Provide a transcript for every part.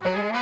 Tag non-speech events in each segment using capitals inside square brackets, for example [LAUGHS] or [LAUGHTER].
Thank.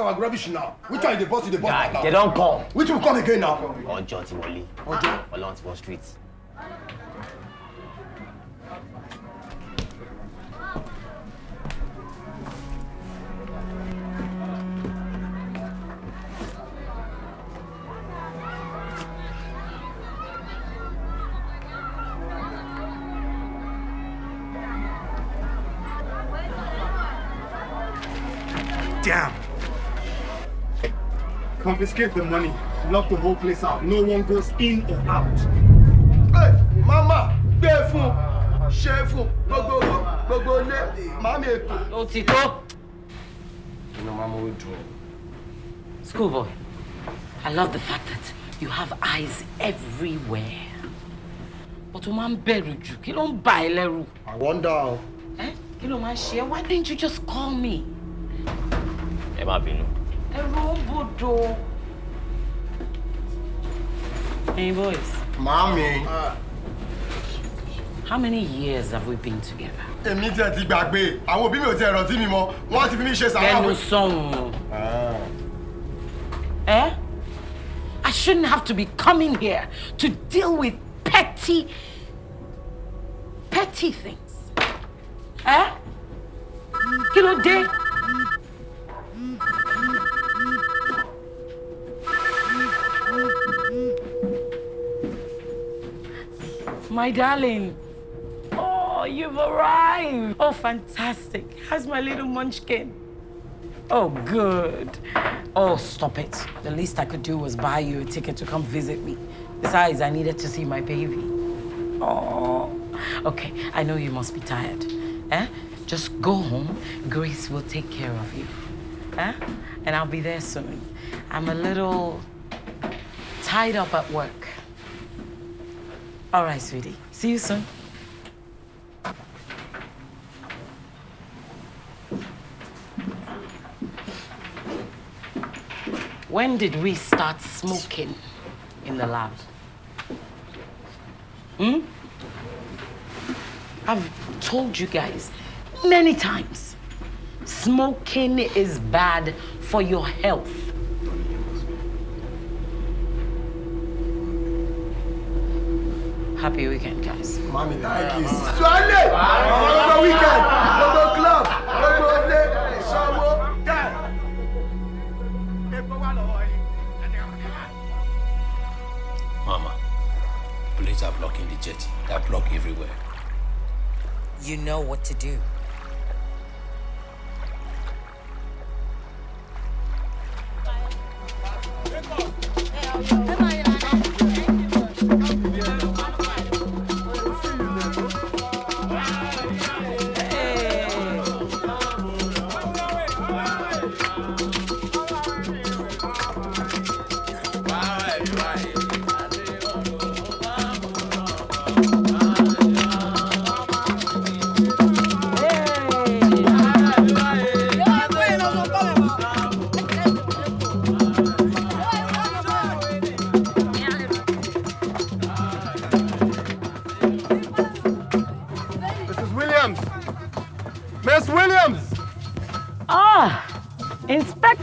Kí ló rubbish now which one you dey boss you dey boss now. they don come. which one come again now. ọjọ́ ti wọlé ọjọ́ ọlọ́run ti wọ street. Confiscate the money, lock the whole place out. No one goes in or out. Hey, mama, gbé fún, ṣe fún, gbogbo gbogbo ilé, màmí ètò. Ó ti tó. Inú máa mú dùn. Schoolboy, I love the fact that you have eyes everywhere. But o máa ń bẹ̀rù jù, kí ló ń bà ẹ́ lẹ́rù? I wonder. Eh? Kí ló máa ń ṣe Why didn't you just call me? Ẹ má bínú. Ẹ̀rù Hey boys. Mommy. How many years have we been together? Èmi tí ẹ ti gbàgbé, àwọn òbí mi ò ti ẹ̀rọ tí mi mọ, wọ́n ti fi mí ṣe sàárà. Lẹ́nu sọ̀hún. Eh? I shouldn't have to be coming here to deal with petty, petty things. Eh? Kí ló dé? My darling. Oh, you've arrived. Oh, fantastic. How's my little munchkin? Oh, good. Oh, stop it. The least I could do was buy you a ticket to come visit me. Besides, I needed to see my baby. Oh, okay. I know you must be tired. Eh? Just go home. Grace will take care of you. Eh? And I'll be there soon. I'm a little tied up at work. All right, sweetie. See you soon. When did we start smoking in the lab? Hmm? I've told you guys many times, smoking is bad for your health. Happy weekend, guys. Mommy, thank you. Swale! Gbogbo weekend, gbogbo club, gbogbo ilé, ìṣòwò. Mama, police are blocking the jetty. They're blocked everywhere. You know what to do.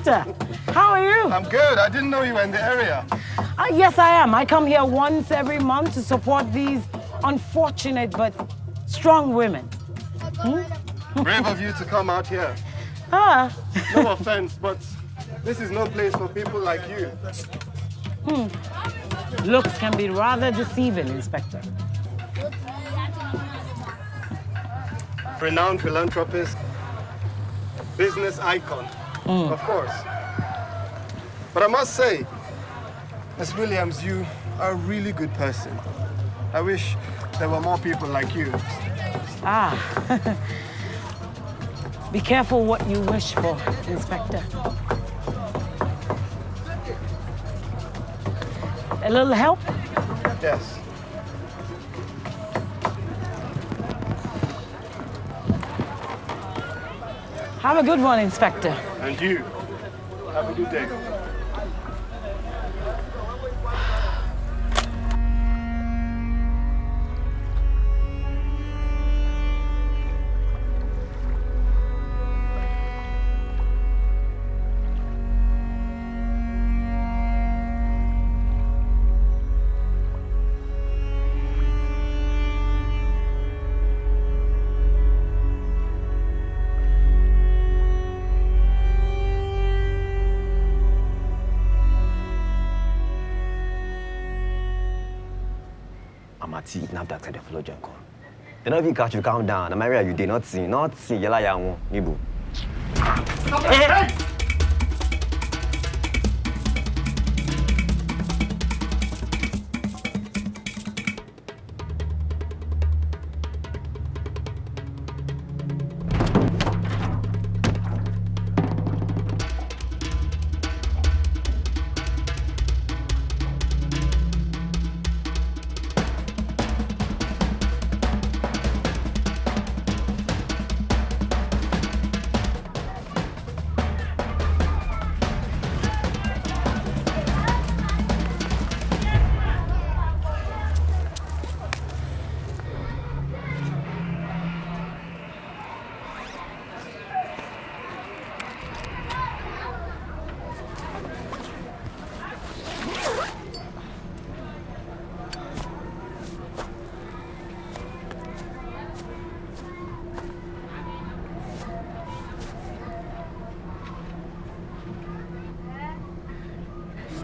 How are you? I'm good. I didn't know you were in the area. Uh, yes, I am. I come here once every month to support these unfortunate but strong women. [LAUGHS] Brave of you to come out here. Ah, No offense, but this is no place for people like you. Hmm. looks can be rather deceiving, Inspector. Renowned philanthropist, business icon, of course. But I must say, Miss Williams, you are a really good person. I wish there were more people like you. Ah. [LAUGHS] Be careful what you wish for, Inspector. A little help? Yes. Have a good one, Inspector. And you, have a good day. Amati, NAFDAC said the follow join come. They don't even catch you calm down. I'm area you did not see, not see. Yela ya won, Nibu.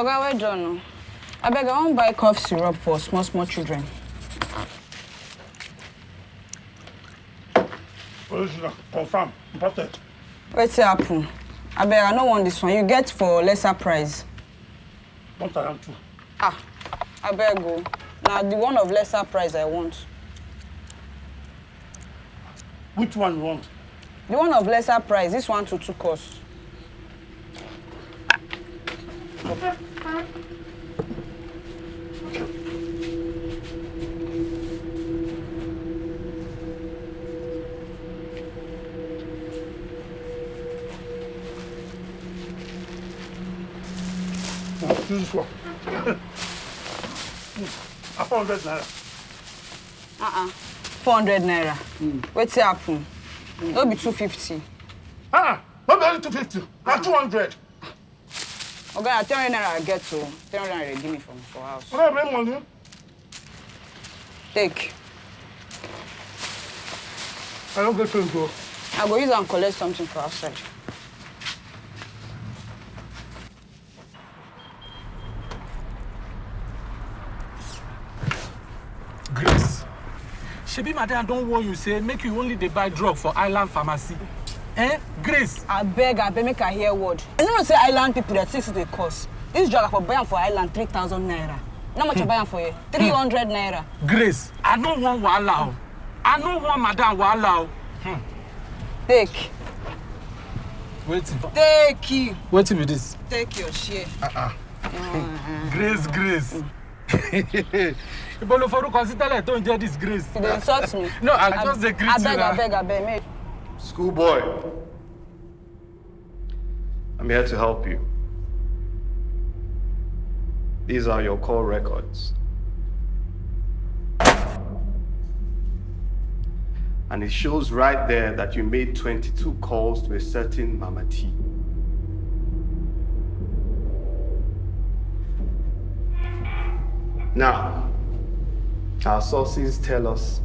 Oga, where John? no? Abeg, I wan buy cough syrup for small small children. Original, confirm, imported. Wetin happen? Abeg, I no want this one. You get for lesser price. One thousand two. Ah, abeg o. Na the one of lesser price I want. Which one you want? The one of lesser price, this one to two cost. This one. A 400 naira. Uh-uh. 400 naira. Wetin happen? No be 250. Ah, not only 250, na 200. Oga, na 300 naira I get o. 300 naira give me from for house. When I bring money, Take. I don't get change o. I go use am collect something for outside. grace shebi madam don warn you say make you only dey buy drug for island pharmacy eh grace Abeg, abeg, make I hear word. You no know say island people think say dey cost. This drug I for buy am for island 3,000 naira. How much I buy am for here? 300 naira. grace i no wan wahala o i no wan madam wahala o Take. wetin Take you. wetin be this. Take your share. grace grace [LAUGHS] ibo lo forúkọ sí tẹ́lẹ̀ tó ń jẹ́ this grace. You dey insult me. no i just dey greet you Abeg, na. abeg, abeg, make. Schoolboy, I'm here to help you. These are your call records. And it shows right there that you made 22 calls to a certain Mama T. Now, our sources tell us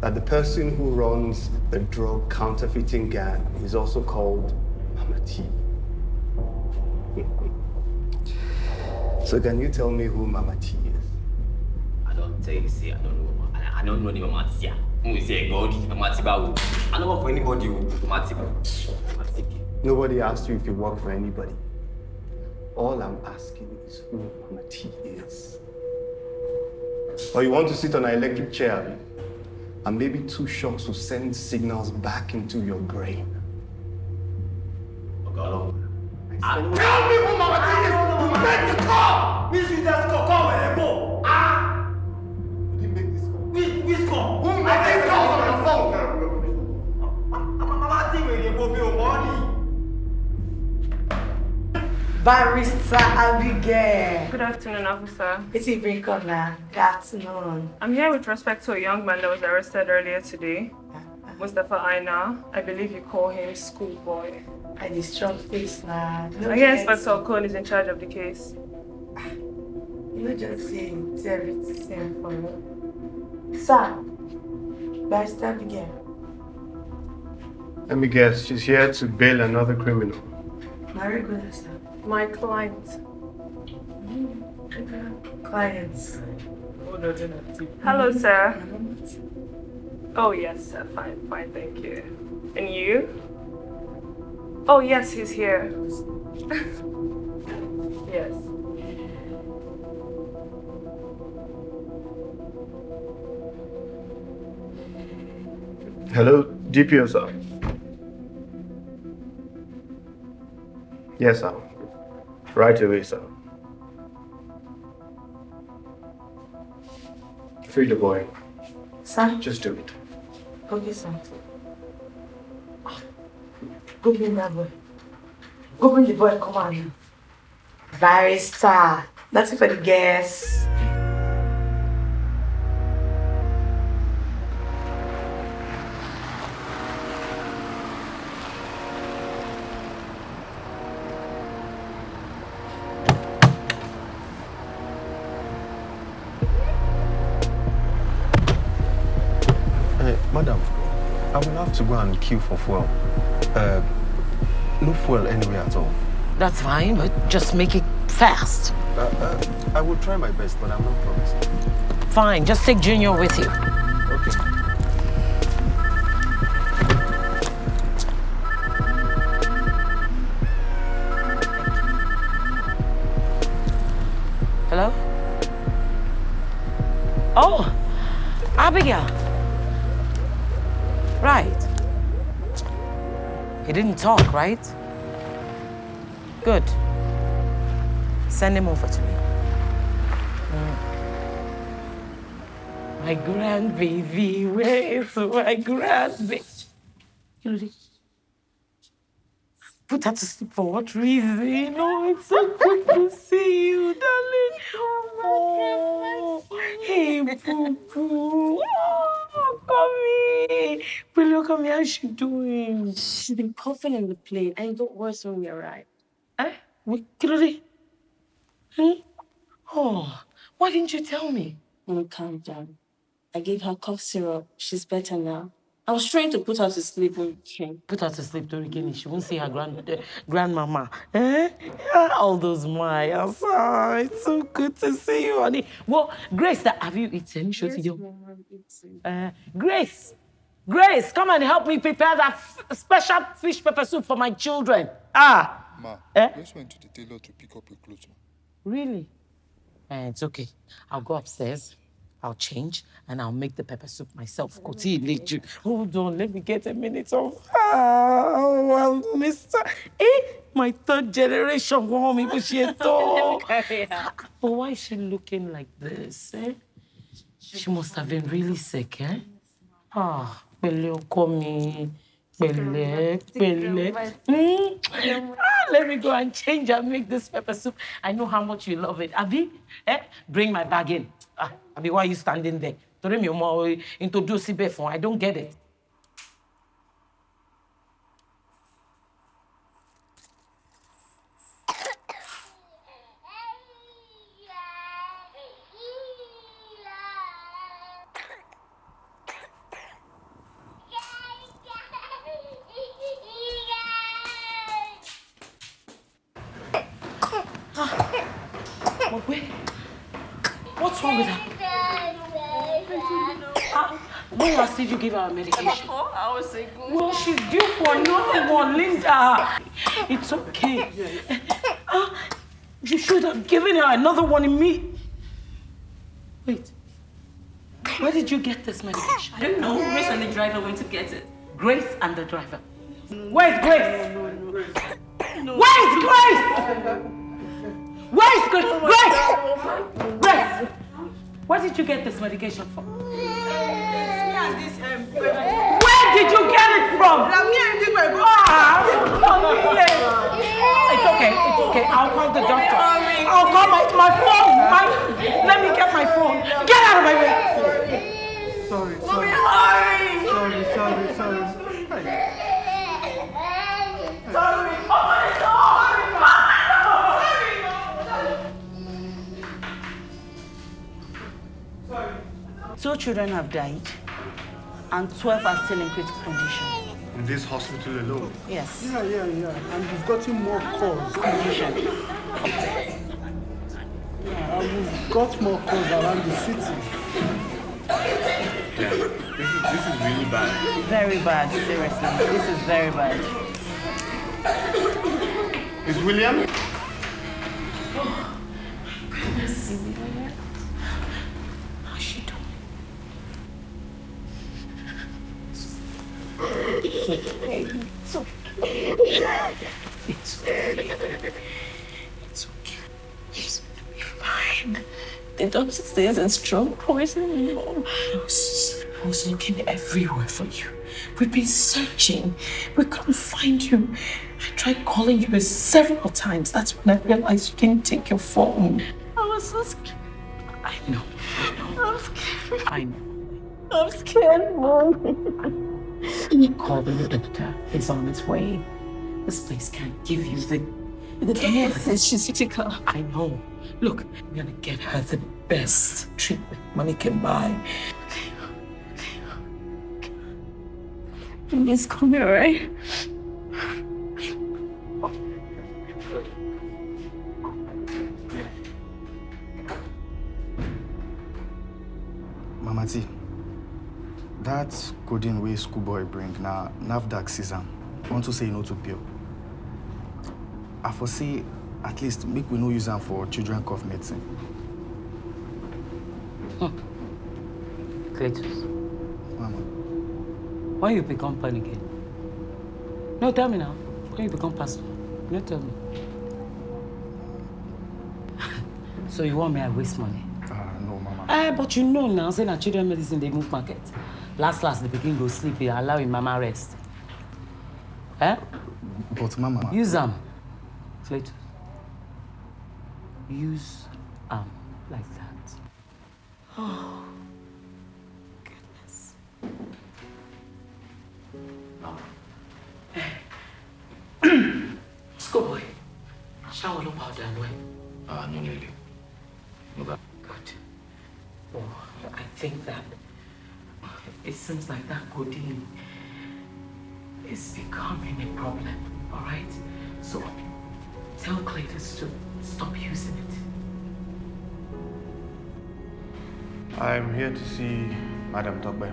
that the person who runs the drug counterfeiting gang is also called Mama T. so can you tell me who Mama T is? I don't tell you, say I don't know. Mama. I, I don't know the Mama Tia. Who say God, Mama Tiba. I don't work for anybody. Oh, Mama Tiba. Mama. Nobody asked you if you work for anybody. All I'm asking is who Mama T is. Or you want to sit on an electric chair, and maybe two shocks will send signals back into your brain. Okay, hello. Ah, tell me make the call! Which is that call? Call where they go. Ah! Who did make this call? Which, which call? Who made this call on your phone? Mama think where they go pay your money. Barrister Abigail. Good afternoon, officer. It's a break up now. Good afternoon. I'm here with respect to a young man that was arrested earlier today. Mustafa Aina. I believe you call him schoolboy. I the strong face now. I hear Inspector Okon is in charge of the case. You know just say it's everything for you. Sir, Barrister Abigail. Let me guess, she's here to bail another criminal. Very good, sir. My client. Mm-hmm. Clients. Hello, sir. Mm-hmm. Oh, yes, sir. Fine, fine, thank you. And you? Oh, yes, he's here. [LAUGHS] yes. Hello, DPO, sir. Yes, sir. Right away, sir. Free the boy. Sir? Just do it. Okay, sir. Go bring that boy. Bring the boy, come on. Barrister. That's it for the guests. Hey, madam, I will have to go and queue for fuel. Uh, no fuel anywhere at all. That's fine, but just make it fast. Uh, uh, I will try my best, but I'm not promising. Fine, just take Junior with you. Talk, right? Good. Send him over to me. Mm. My grandbaby, where is my grandbaby? Put her to sleep for what reason? Oh, it's so good to see you, darling. Oh, hey, boo come here. Brilliant, come here. How's she doing? She's been coughing in the plane and it got worse when we arrived. Eh? What? Kilode? Hmm? Oh, why didn't you tell me? Mom, calm down. I gave her cough syrup. She's better now. I was trying to put her to sleep when came. Put her to sleep, Torikini. She won't see her grand uh, grandmama. Eh? Ah, All those miles. Ah, it's so good to see you, honey. Well, Grace, that have you eaten? Show to you. Uh, Grace, Grace, come and help me prepare that f- special fish pepper soup for my children. Ah, Ma, Eh? just went to the tailor to pick up your clothes. Ma. really? Eh, it's okay. I'll go upstairs. I'll change and I'll make the pepper soup myself. Koti Ileju. Hold on, let me get a minute of. Oh, well, Mr. Eh, my third generation woman, but she at all. But why is she looking like this? Eh? She must have been really sick, eh? Ah, pẹ̀lẹ́ ọkọ mi. Pẹ̀lẹ́, pẹ̀lẹ́. Mm. Ah, let me go and change and make this pepper soup. I know how much you love it. Abi, eh? Bring my bag in. Ah, Abi, why are you standing there? Torí mi ò mọ introduce síbẹ̀ fún. I don't get it. Another one in me. Wait. Where did you get this medication? I don't know. Grace and the driver went to get it. Grace and the driver. Where's Grace? Where's Grace? Where's Grace? Grace! Grace! Where did you get this medication from? Where did you get it from? Ah, It's okay, it's okay. I'll call the doctor. Oh, I'll call my, my phone. My, let me get my phone. Get out of my way. Sorry, sorry. Sorry, sorry, sorry. Sorry. Oh my God. Two children have died, and 12 are still in critical condition. In this hospital alone. Yes. Yeah, yeah, yeah. And we've gotten more calls. Condition. Yeah, and we've got more calls around the city. Yeah. This is this is really bad. Very bad, seriously. This is very bad. Is William? Can I see her yet? How's she doing? It's okay. It's okay. The doctor says it's strong poison, Mom. I was, I was looking everywhere for you. We've been searching. We couldn't find you. I tried calling you several times. That's when I realized you didn't take your phone. I was so scared. I know. I'm scared. I know. I'm scared, Mom. Call the doctor. He's on his way. This place can't give you the The care. doctor says she's critical. I know. Look, I'm gonna get her the best treatment money can buy. Please call me, alright? Mama T, that coding way schoolboy bring now NAFDAC season. Want to say no to pill. I foresee at least make we no use them for children cough medicine. Cletus, Mama. why you become panicking? No, tell me now. When you become pastor? No, tell me. [LAUGHS] So you want me to waste money? Ah, no, Mama. Eh, but you know now, say na children medicine dey move market. Last last, the pikin go sleep, allow him mama rest. Eh? But Mama. Use am. Cletus. Use am like that. Oh, goodness. [CLEARS THROAT] Schoolboy, shower ló powder and wet. Ah, no, Lily. No, that. Good. Oh, I think that it seems like that codeine is becoming a problem, all right? So tell Cletus to stop using it. I'm here to see Madam Tokbe.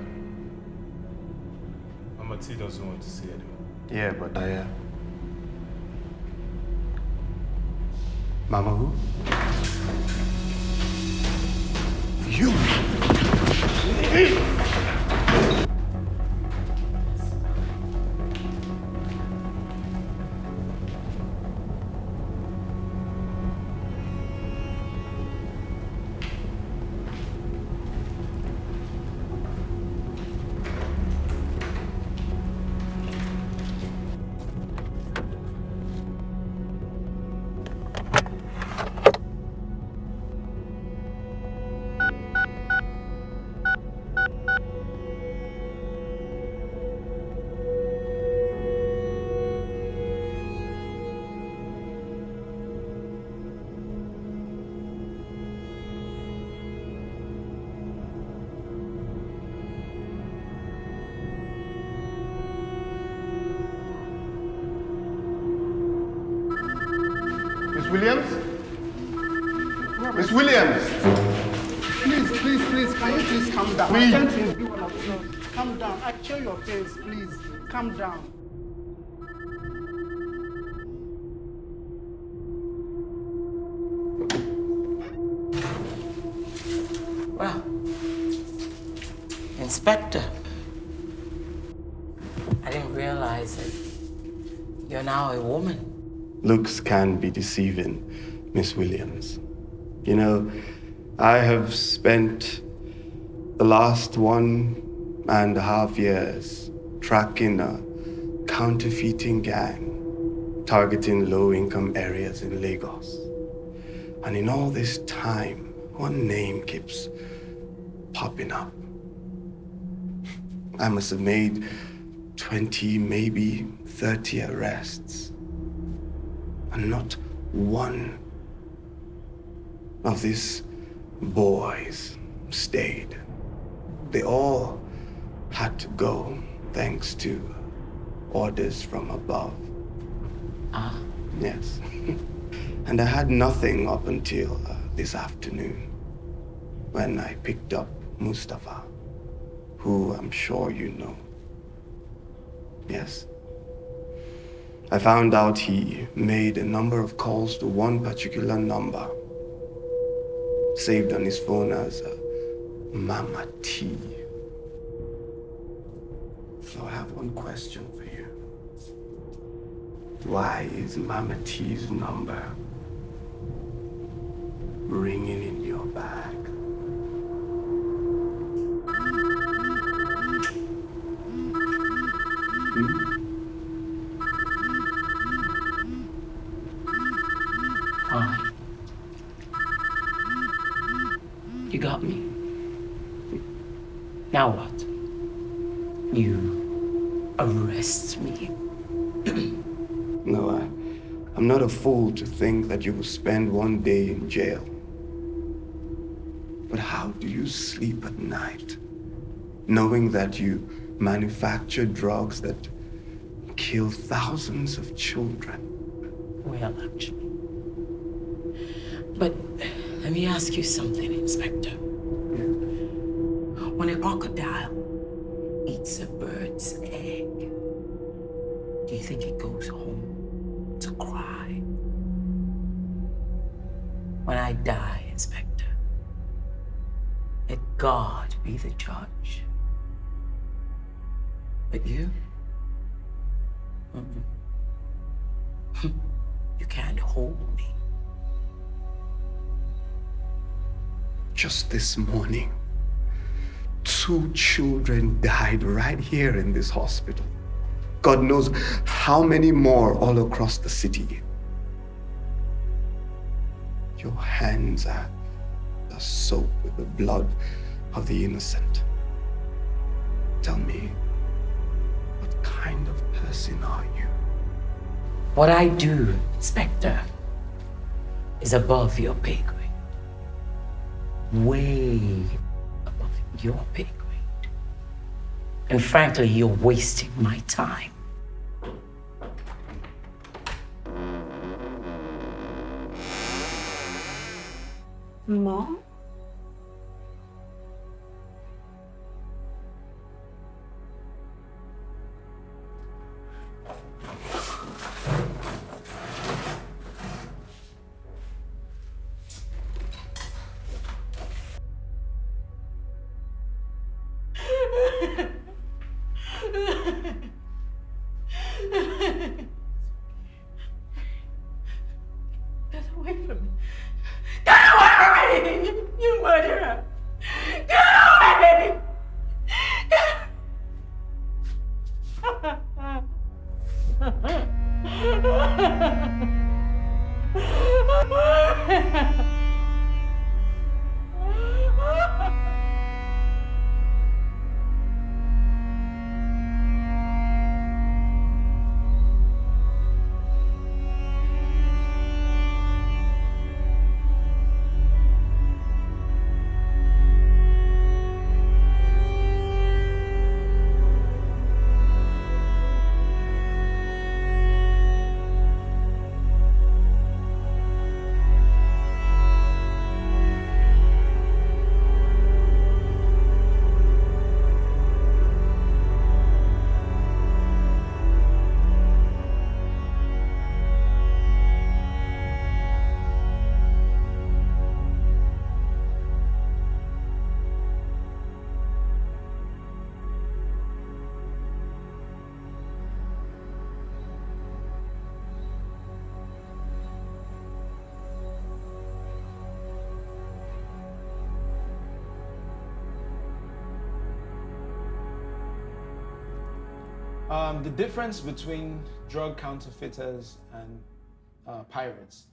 Mama T doesn't want to see anyone. Yeah, but I, uh... Mama who? You! Williams? Miss Williams! Please, please, please, can you please calm down? Please. I can't one of you. Calm down. I show your face, please. Calm down. Looks can be deceiving, Miss Williams. You know, I have spent the last one and a half years tracking a counterfeiting gang targeting low income areas in Lagos. And in all this time, one name keeps popping up. I must have made 20, maybe 30 arrests. And not one of these boys stayed. They all had to go thanks to orders from above. Ah. Yes. [LAUGHS] and I had nothing up until uh, this afternoon when I picked up Mustafa, who I'm sure you know. Yes. I found out he made a number of calls to one particular number, saved on his phone as uh, Mama T. So I have one question for you. Why is Mama T's number ringing in your bag? To think that you will spend one day in jail. But how do you sleep at night, knowing that you manufacture drugs that kill thousands of children? Well, actually. But let me ask you something, Inspector. When a crocodile eats a bird's egg, do you think it goes home to cry? When I die, Inspector, let God be the judge. But you? Mm-mm. [LAUGHS] you can't hold me. Just this morning, two children died right here in this hospital. God knows how many more all across the city. Your hands are, are soaked with the blood of the innocent. Tell me, what kind of person are you? What I do, Inspector, is above your pay grade. Way above your pay grade. And frankly, you're wasting my time. Mom? Um, the difference between drug counterfeiters and uh, pirates.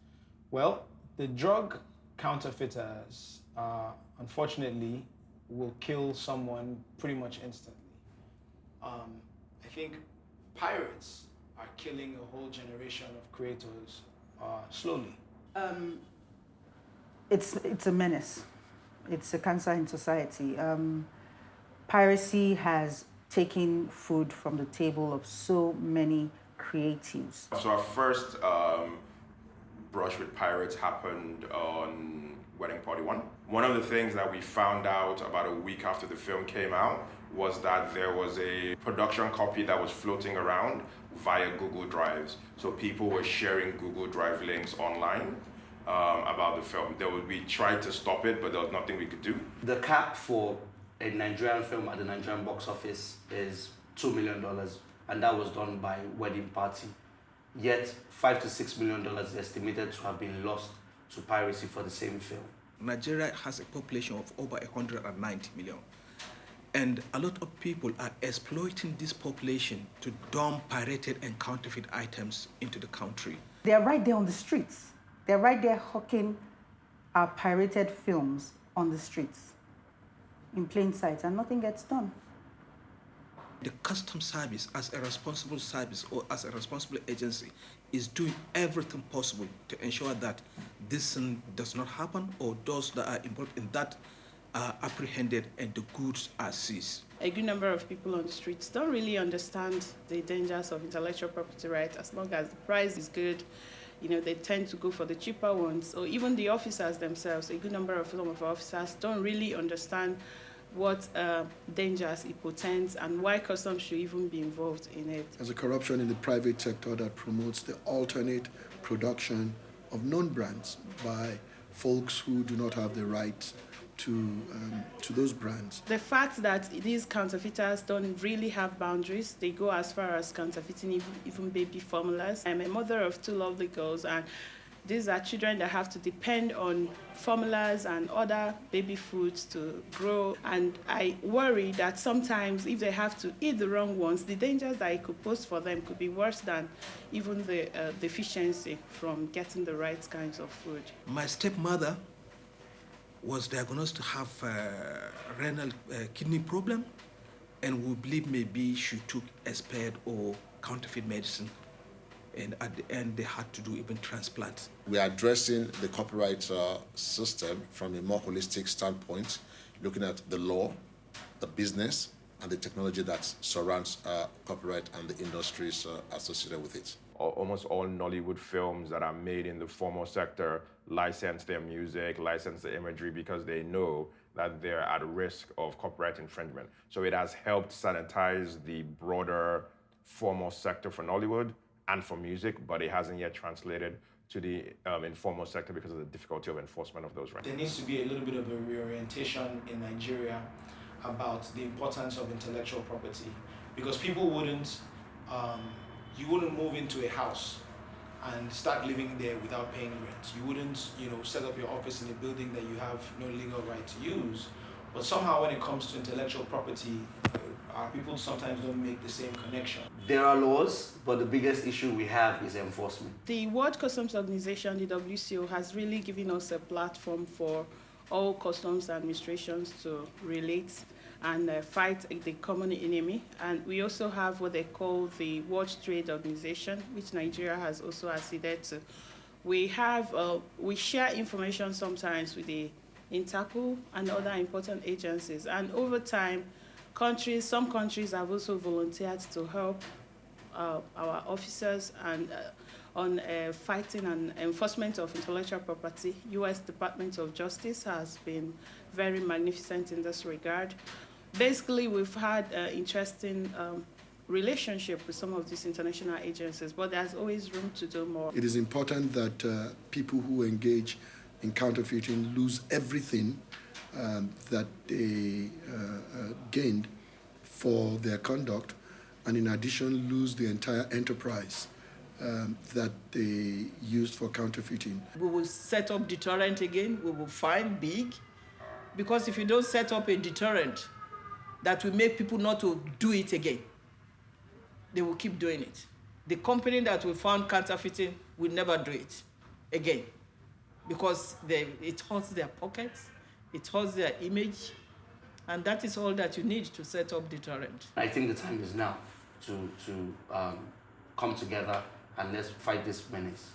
Well, the drug counterfeiters, uh, unfortunately, will kill someone pretty much instantly. Um, I think pirates are killing a whole generation of creators uh, slowly. Um, it's it's a menace. It's a cancer in society. Um, piracy has taken food from the table of so many creatives. So our first um, brush with pirates happened on Wedding Party One. One of the things that we found out about a week after the film came out was that there was a production copy that was floating around via Google Drives. So people were sharing Google Drive links online um, about the film. There would, we tried to stop it, but there was nothing we could do. The cap for a Nigerian film at the Nigerian box office is $2 million, and that was done by Wedding Party. Yet, five to six million dollars is estimated to have been lost to piracy for the same film. Nigeria has a population of over 190 million. And a lot of people are exploiting this population to dump pirated and counterfeit items into the country. They're right there on the streets. They're right there hawking our pirated films on the streets in plain sight, and nothing gets done. The custom service, as a responsible service or as a responsible agency, is doing everything possible to ensure that this thing does not happen or those that are involved in that are apprehended and the goods are seized. A good number of people on the streets don't really understand the dangers of intellectual property rights as long as the price is good. You know, they tend to go for the cheaper ones, or even the officers themselves. A good number of some of our officers don't really understand what uh, dangers it portends and why customs should even be involved in it. There's a corruption in the private sector that promotes the alternate production of known brands by folks who do not have the right to, um, to those brands. The fact that these counterfeiters don't really have boundaries, they go as far as counterfeiting even, even baby formulas. I'm a mother of two lovely girls, and These are children that have to depend on formulas and other baby foods to grow. And I worry that sometimes if they have to eat the wrong ones, the dangers that it could pose for them could be worse than even the uh, deficiency from getting the right kinds of food. My stepmother was diagnosed to have a renal uh, kidney problem, and we believe maybe she took expired or counterfeit medicine. And at the end, they had to do even transplants. We are addressing the copyright uh, system from a more holistic standpoint, looking at the law, the business, and the technology that surrounds uh, copyright and the industries uh, associated with it. Almost all Nollywood films that are made in the formal sector license their music, license the imagery because they know that they're at risk of copyright infringement. So it has helped sanitize the broader formal sector for Nollywood and for music, but it hasn't yet translated to the um, informal sector because of the difficulty of enforcement of those rights. There needs to be a little bit of a reorientation in Nigeria about the importance of intellectual property because people wouldn't, um, you wouldn't move into a house and start living there without paying rent. You wouldn't, you know, set up your office in a building that you have no legal right to use. But somehow when it comes to intellectual property, uh, our people sometimes don't make the same connection. There are laws, but the biggest issue we have is enforcement. The World Customs Organization, the WCO, has really given us a platform for all customs administrations to relate and uh, fight the common enemy. And we also have what they call the World Trade Organization, which Nigeria has also acceded to. We have, uh, we share information sometimes with the Interpol and other important agencies. And over time, countries, some countries have also volunteered to help uh, our officers and uh, on uh, fighting and enforcement of intellectual property. U.S. Department of Justice has been very magnificent in this regard. Basically, we've had an interesting um, relationship with some of these international agencies, but there's always room to do more. It is important that uh, people who engage in counterfeiting lose everything um, that they uh, uh, gained for their conduct, and in addition, lose the entire enterprise um, that they used for counterfeiting. We will set up deterrent again. We will find big, because if you don't set up a deterrent that will make people not to do it again, they will keep doing it. The company that we found counterfeiting will never do it again because they, it hurts their pockets, it hurts their image, and that is all that you need to set up deterrent. I think the time is now to, to um, come together and let's fight this menace.